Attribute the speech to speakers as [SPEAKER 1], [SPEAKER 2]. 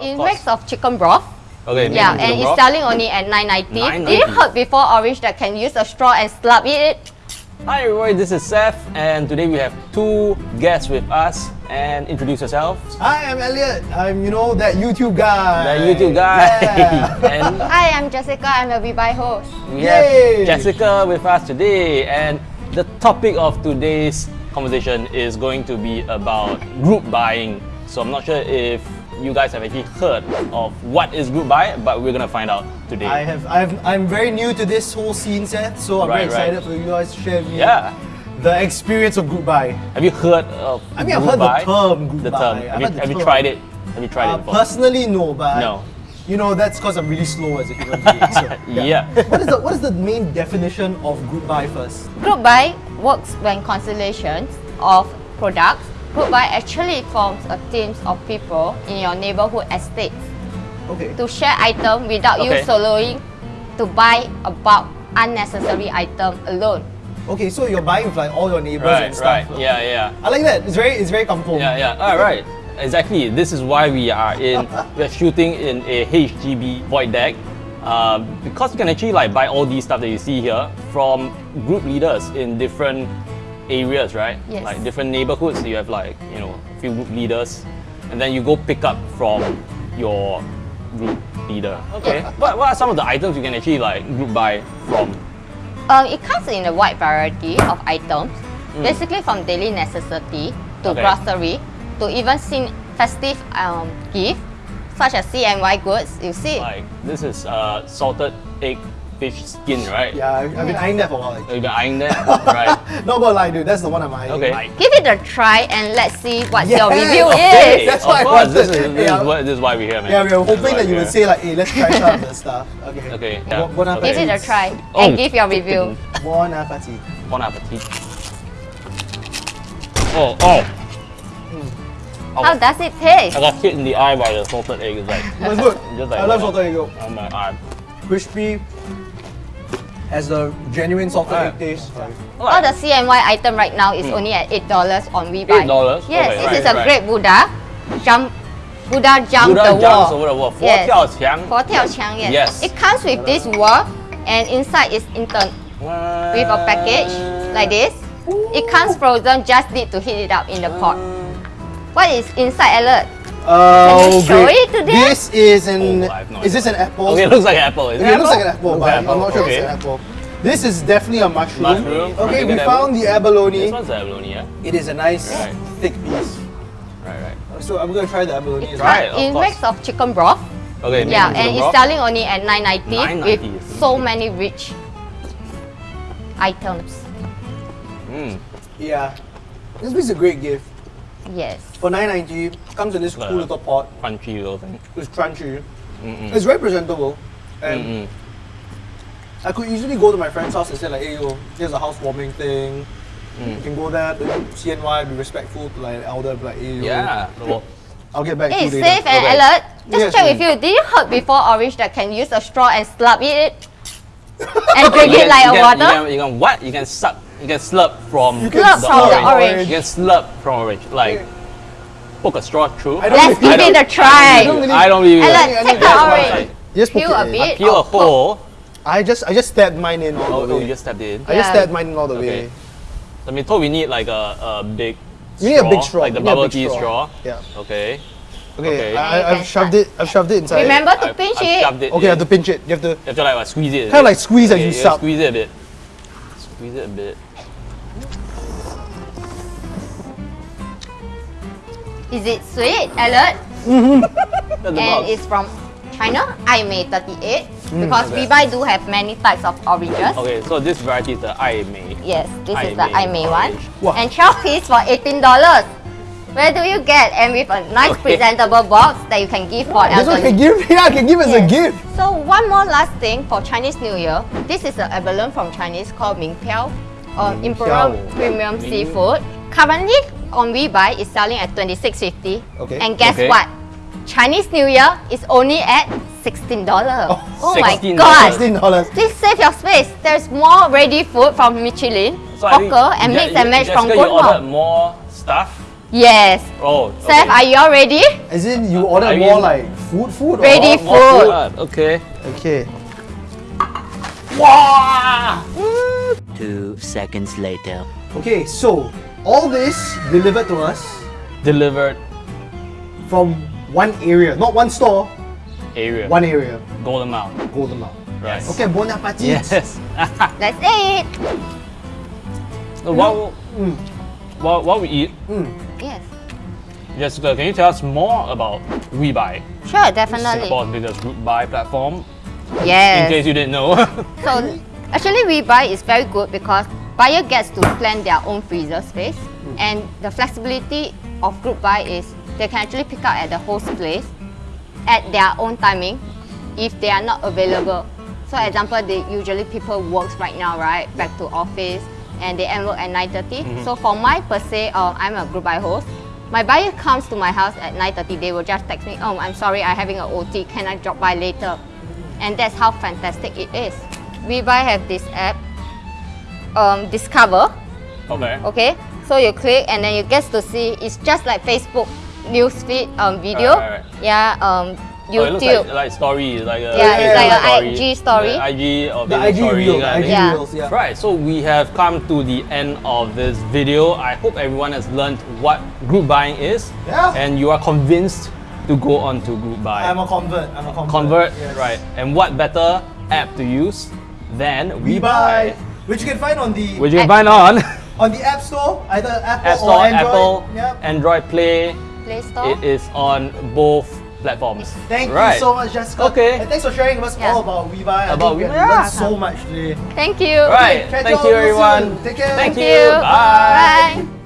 [SPEAKER 1] It makes of chicken broth.
[SPEAKER 2] Okay.
[SPEAKER 1] Yeah, and
[SPEAKER 2] the
[SPEAKER 1] it's
[SPEAKER 2] broth.
[SPEAKER 1] selling only at 9.90. Did you heard before orange that can use a straw and slurp it?
[SPEAKER 2] Hi everybody, this is Seth, and today we have two guests with us. And introduce yourself.
[SPEAKER 3] Hi, I'm Elliot. I'm, you know, that YouTube guy.
[SPEAKER 2] The YouTube guy.
[SPEAKER 3] Yeah.
[SPEAKER 2] and
[SPEAKER 1] Hi, I'm Jessica. I'm a WeBuy host.
[SPEAKER 2] we have Jessica with us today. And the topic of today's conversation is going to be about group buying. So I'm not sure if you guys have actually heard of what is group buy, but we're gonna find out today.
[SPEAKER 3] I have, I've, I'm very new to this whole scene, Seth, so I'm
[SPEAKER 2] Right,
[SPEAKER 3] very excited
[SPEAKER 2] right.
[SPEAKER 3] for you guys to share with me
[SPEAKER 2] Yeah.
[SPEAKER 3] the experience of group buy.
[SPEAKER 2] Have you heard of
[SPEAKER 3] I mean, I've heard the term group
[SPEAKER 2] The term.
[SPEAKER 3] I've
[SPEAKER 2] you,
[SPEAKER 3] the
[SPEAKER 2] have you tried it? Have you tried
[SPEAKER 3] Uh,
[SPEAKER 2] it before?
[SPEAKER 3] personally, no, but
[SPEAKER 2] No.
[SPEAKER 3] you know that's because I'm really slow as a human being. So,
[SPEAKER 2] Yeah.
[SPEAKER 3] what is the what is the main definition of group buy first?
[SPEAKER 1] Group buy works when constellations of products. Group buy actually forms a team of people in your neighborhood estates
[SPEAKER 3] Okay.
[SPEAKER 1] to share items without you
[SPEAKER 2] Okay.
[SPEAKER 1] soloing to buy about unnecessary item alone.
[SPEAKER 3] Okay, so you're buying with like all your neighbors
[SPEAKER 2] Right,
[SPEAKER 3] and stuff.
[SPEAKER 2] right. Yeah, yeah.
[SPEAKER 3] I like that. It's very, it's very kampong.
[SPEAKER 2] Yeah, yeah. All right. Exactly. This is why we are in. we're shooting in a HDB void deck, uh, because you can actually like buy all these stuff that you see here from group leaders in different areas, right?
[SPEAKER 1] Yes.
[SPEAKER 2] Like different neighborhoods. You have like you know a few group leaders, and then you go pick up from your group leader. Okay. what What are some of the items you can actually like group buy from?
[SPEAKER 1] Um, it comes in a wide variety of items, basically from daily necessity to
[SPEAKER 2] Mm. Okay.
[SPEAKER 1] grocery to even seen festive um, gift such as CNY goods. You see,
[SPEAKER 2] Like this is uh, salted egg fish skin, right?
[SPEAKER 3] Yeah, I've, I've been eyeing that for a while. Like.
[SPEAKER 2] You've been eyeing that, right?
[SPEAKER 3] Not gonna lie, dude. That's the one I'm eyeing.
[SPEAKER 2] Okay.
[SPEAKER 3] Like,
[SPEAKER 1] give it a try and let's see what
[SPEAKER 3] Yes!
[SPEAKER 1] your review
[SPEAKER 2] Okay,
[SPEAKER 1] is.
[SPEAKER 3] That's
[SPEAKER 2] of
[SPEAKER 3] what I
[SPEAKER 2] course, This
[SPEAKER 3] wanted.
[SPEAKER 2] is, this,
[SPEAKER 3] Yeah.
[SPEAKER 2] is what, this is why we're here, man.
[SPEAKER 3] yeah, we were
[SPEAKER 2] This is
[SPEAKER 3] hoping that you
[SPEAKER 2] we're
[SPEAKER 3] would say like, hey, let's try some of the stuff. Okay.
[SPEAKER 2] Okay,
[SPEAKER 3] Bon-
[SPEAKER 2] yeah.
[SPEAKER 3] Bon
[SPEAKER 2] Okay.
[SPEAKER 1] Give it a try
[SPEAKER 2] Oh.
[SPEAKER 1] and give your review.
[SPEAKER 3] Bon appetit.
[SPEAKER 2] Bon appetit. Oh, oh. Hmm.
[SPEAKER 1] How does it taste?
[SPEAKER 2] I got hit in the eye by the salted egg. It's like,
[SPEAKER 3] It was good.
[SPEAKER 2] just like
[SPEAKER 3] I love salted egg yolk.
[SPEAKER 2] Oh my god.
[SPEAKER 3] Crispy as the genuine salted egg taste.
[SPEAKER 1] All the CNY item right now is mm. only at $8 on WeBuy.
[SPEAKER 2] $8?
[SPEAKER 1] Yes,
[SPEAKER 2] okay,
[SPEAKER 1] this
[SPEAKER 2] right,
[SPEAKER 1] is a
[SPEAKER 2] right.
[SPEAKER 1] great Buddha. Jump Buddha jump
[SPEAKER 2] Buddha
[SPEAKER 1] the wall.
[SPEAKER 2] jumps over the wall.
[SPEAKER 1] Yes. Fo tiao qiang. Yes.
[SPEAKER 2] yes.
[SPEAKER 1] It comes with this wall and inside is intern wow. with a package like this. Ooh. It comes frozen, just need to heat it up in the pot. What is inside alert?
[SPEAKER 3] Oh,
[SPEAKER 1] you show
[SPEAKER 3] great.
[SPEAKER 1] it to them?
[SPEAKER 3] This is an.
[SPEAKER 2] Oh, no
[SPEAKER 3] is this an apple?
[SPEAKER 2] Okay, it looks like an apple. Is
[SPEAKER 3] Okay,
[SPEAKER 2] it
[SPEAKER 3] it looks like an apple,
[SPEAKER 2] Looks
[SPEAKER 3] but
[SPEAKER 2] like
[SPEAKER 3] I'm not sure
[SPEAKER 2] okay.
[SPEAKER 3] if it's an apple. This is definitely a mushroom.
[SPEAKER 2] Mushroom.
[SPEAKER 3] Okay, we
[SPEAKER 2] get
[SPEAKER 3] found the abalone.
[SPEAKER 2] This
[SPEAKER 3] abalone.
[SPEAKER 2] one's abalone, yeah?
[SPEAKER 3] It is a nice
[SPEAKER 2] Right.
[SPEAKER 3] thick piece.
[SPEAKER 2] Right, right.
[SPEAKER 3] So I'm gonna try the abalone.
[SPEAKER 1] It,
[SPEAKER 3] as
[SPEAKER 2] Right, of
[SPEAKER 1] it
[SPEAKER 2] course.
[SPEAKER 1] makes of chicken broth.
[SPEAKER 2] Okay,
[SPEAKER 1] Yeah, and
[SPEAKER 2] the
[SPEAKER 1] it's selling only at 9.90 with
[SPEAKER 2] $9.90.
[SPEAKER 1] so many rich items.
[SPEAKER 2] Mm.
[SPEAKER 3] Yeah. This is a great gift.
[SPEAKER 1] Yes.
[SPEAKER 3] For 9.90, comes in this cool little pot.
[SPEAKER 2] Crunchy little thing.
[SPEAKER 3] It's crunchy.
[SPEAKER 2] Mm-mm.
[SPEAKER 3] It's very presentable. And
[SPEAKER 2] Mm-mm.
[SPEAKER 3] I could easily go to my friend's house and say like, hey yo, here's a housewarming thing.
[SPEAKER 2] Mm.
[SPEAKER 3] You can go there, do CNY, be respectful to like elder, be like, hey yo,
[SPEAKER 2] Yeah. Well,
[SPEAKER 3] I'll get back
[SPEAKER 1] Hey,
[SPEAKER 3] to you
[SPEAKER 1] safe
[SPEAKER 3] later.
[SPEAKER 1] and
[SPEAKER 2] Okay.
[SPEAKER 1] alert. Just
[SPEAKER 3] Yes,
[SPEAKER 1] check
[SPEAKER 3] ma'am.
[SPEAKER 1] with you. Did you heard before orange that can use a straw and slurp it and drink
[SPEAKER 2] you
[SPEAKER 1] it like a
[SPEAKER 2] can,
[SPEAKER 1] water?
[SPEAKER 2] You can, you can what? You can suck. You can slurp from
[SPEAKER 3] You can
[SPEAKER 1] Slurp
[SPEAKER 2] the
[SPEAKER 1] from the
[SPEAKER 2] orange.
[SPEAKER 1] orange.
[SPEAKER 2] You can slurp from orange. Like poke a straw through.
[SPEAKER 3] I don't
[SPEAKER 1] Let's give it a try.
[SPEAKER 3] I don't really-
[SPEAKER 2] I don't believe
[SPEAKER 1] Alert,
[SPEAKER 2] it.
[SPEAKER 3] I
[SPEAKER 1] take the orange.
[SPEAKER 3] Just poke
[SPEAKER 1] Peel a
[SPEAKER 3] it in.
[SPEAKER 1] bit.
[SPEAKER 2] Peel a
[SPEAKER 1] Oh,
[SPEAKER 2] hole. Oh.
[SPEAKER 3] I just I just stabbed mine in all
[SPEAKER 2] Oh,
[SPEAKER 3] the
[SPEAKER 2] oh,
[SPEAKER 3] way.
[SPEAKER 2] you just stepped in.
[SPEAKER 3] I just stabbed mine in all the
[SPEAKER 2] Okay.
[SPEAKER 3] way.
[SPEAKER 2] I mean, told we need like a, a big.
[SPEAKER 3] You need a big straw.
[SPEAKER 2] like the
[SPEAKER 3] You
[SPEAKER 2] bubble tea straw.
[SPEAKER 3] Yeah.
[SPEAKER 2] Okay.
[SPEAKER 3] Okay.
[SPEAKER 2] Okay.
[SPEAKER 3] I, I've shoved it. I've shoved it inside.
[SPEAKER 1] Remember to
[SPEAKER 2] I've-
[SPEAKER 1] pinch
[SPEAKER 2] I've
[SPEAKER 1] it.
[SPEAKER 2] shoved it.
[SPEAKER 3] Okay, I have to pinch it. You have to.
[SPEAKER 2] You have to like what, squeeze it.
[SPEAKER 3] Kinda like squeeze as
[SPEAKER 2] Okay,
[SPEAKER 3] you
[SPEAKER 2] yeah,
[SPEAKER 3] suck.
[SPEAKER 2] Squeeze it a bit. Squeeze it a bit.
[SPEAKER 1] Is it sweet? Alert.
[SPEAKER 2] That's
[SPEAKER 1] And it's from China. I Mei 38 hmm, because
[SPEAKER 2] Okay.
[SPEAKER 1] Do have many types of oranges.
[SPEAKER 2] Okay, so this variety is the I Mei.
[SPEAKER 1] Yes, this
[SPEAKER 2] Ai
[SPEAKER 1] is the I Mei one.
[SPEAKER 3] Wow.
[SPEAKER 1] And 12 piece for $18. Where do you get? And with a nice
[SPEAKER 2] Okay.
[SPEAKER 1] presentable box that you can give for
[SPEAKER 3] This one
[SPEAKER 1] elderly.
[SPEAKER 3] can give. Yeah, I can give as a gift.
[SPEAKER 1] So one more last thing for Chinese New Year. This is an abalone from Chinese called Ming Piao um, or Imperial
[SPEAKER 3] Piao.
[SPEAKER 1] Premium
[SPEAKER 2] Ming-
[SPEAKER 1] Seafood. Currently on WeBuy is selling at 26.50.
[SPEAKER 3] Okay.
[SPEAKER 1] And guess
[SPEAKER 2] Okay.
[SPEAKER 1] what? Chinese New Year is only at $16. Oh, my
[SPEAKER 2] $16.
[SPEAKER 1] god.
[SPEAKER 3] Sixteen dollars.
[SPEAKER 1] Please save your space. There's more ready food from Michelin,
[SPEAKER 2] So
[SPEAKER 1] Hawker, and
[SPEAKER 2] Je-
[SPEAKER 1] mix and match from
[SPEAKER 2] Jessica, you ordered
[SPEAKER 1] Goodmore.
[SPEAKER 2] more stuff.
[SPEAKER 1] Yes.
[SPEAKER 2] Oh,
[SPEAKER 1] Seth, are you all ready?
[SPEAKER 3] As in, you ordered
[SPEAKER 2] I
[SPEAKER 3] more
[SPEAKER 2] mean-
[SPEAKER 3] like food, food. or
[SPEAKER 1] Ready
[SPEAKER 3] what?
[SPEAKER 1] food.
[SPEAKER 2] What? Okay.
[SPEAKER 3] Okay. Wow!
[SPEAKER 4] Two seconds later.
[SPEAKER 3] Okay, so all this delivered to us
[SPEAKER 2] Delivered
[SPEAKER 3] from one area, not one store,
[SPEAKER 2] area.
[SPEAKER 3] one area,
[SPEAKER 2] Golden Mile.
[SPEAKER 3] Golden Mile.
[SPEAKER 2] Right.
[SPEAKER 3] Okay, bon appetit.
[SPEAKER 2] Yes.
[SPEAKER 1] That's it.
[SPEAKER 2] so while, while, while we eat, mm.
[SPEAKER 1] Yes.
[SPEAKER 2] Jessica, can you tell us more about WeBuy,
[SPEAKER 1] Sure, definitely.
[SPEAKER 2] Singapore's biggest group buy platform? Yeah.
[SPEAKER 1] In
[SPEAKER 2] case you didn't know.
[SPEAKER 1] So actually WeBuy is very good because buyer gets to plan their own freezer space mm. and the flexibility of group buy is they can actually pick up at the host place at their own timing if they are not available. So example, they usually people works right now, right? Back to office and they end work at 9.30. So for my per se, uh, I'm a group buy host. My buyer comes to my house at 9.30, they will just text me, oh, I'm sorry, I'm having a OT, can I drop by later? And that's how fantastic it is. WeBuy have this app, um, Discover,
[SPEAKER 2] okay.
[SPEAKER 1] okay? So you click and then you get to see, it's just like Facebook newsfeed um, video.
[SPEAKER 2] Right, right, right.
[SPEAKER 1] Yeah, um,
[SPEAKER 2] Oh, it looks
[SPEAKER 1] YouTube.
[SPEAKER 2] like, like story, like a
[SPEAKER 1] Yeah,
[SPEAKER 3] it's like
[SPEAKER 1] a IG story.
[SPEAKER 2] The IG or
[SPEAKER 3] The IG
[SPEAKER 2] story
[SPEAKER 3] reel, the
[SPEAKER 2] kind of
[SPEAKER 3] IG.
[SPEAKER 1] Yeah.
[SPEAKER 3] reels, yeah.
[SPEAKER 2] Right, so we have come to the end of this video. I hope everyone has learned what group buying is
[SPEAKER 3] Yeah.
[SPEAKER 2] and you are convinced to go on to group buy.
[SPEAKER 3] I'm a convert. I'm a convert.
[SPEAKER 2] Convert,
[SPEAKER 3] Yes.
[SPEAKER 2] right. And what better app to use than
[SPEAKER 3] WeBuy, which you can find on the
[SPEAKER 2] Which you can
[SPEAKER 1] App.
[SPEAKER 2] find on
[SPEAKER 3] on the App Store, either Apple
[SPEAKER 2] App Store,
[SPEAKER 3] or Android.
[SPEAKER 2] Apple,
[SPEAKER 3] Yep.
[SPEAKER 2] Android Play.
[SPEAKER 1] Play Store.
[SPEAKER 2] It is on both platforms.
[SPEAKER 3] Thank
[SPEAKER 2] right.
[SPEAKER 3] you so much, Jessica.
[SPEAKER 2] Okay.
[SPEAKER 3] And thanks for sharing with us
[SPEAKER 1] Yeah.
[SPEAKER 3] all about WeBuy. I
[SPEAKER 2] About
[SPEAKER 3] think we
[SPEAKER 2] WeBuy.
[SPEAKER 3] have learned
[SPEAKER 1] Yeah.
[SPEAKER 3] so much today.
[SPEAKER 1] Thank you.
[SPEAKER 2] Right.
[SPEAKER 3] catch
[SPEAKER 2] Thank
[SPEAKER 3] you
[SPEAKER 2] you,
[SPEAKER 3] all real
[SPEAKER 2] everyone.
[SPEAKER 3] soon. Take care.
[SPEAKER 2] Thank
[SPEAKER 1] Thank
[SPEAKER 2] you.
[SPEAKER 1] you.
[SPEAKER 2] Bye.
[SPEAKER 1] Bye.